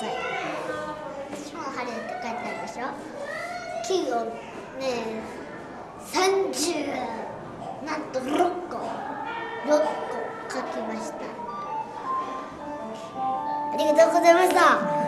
ださい。私も晴れって書いてあるでしょ？金をね30なんと6個6個書きました。ありがとうございました。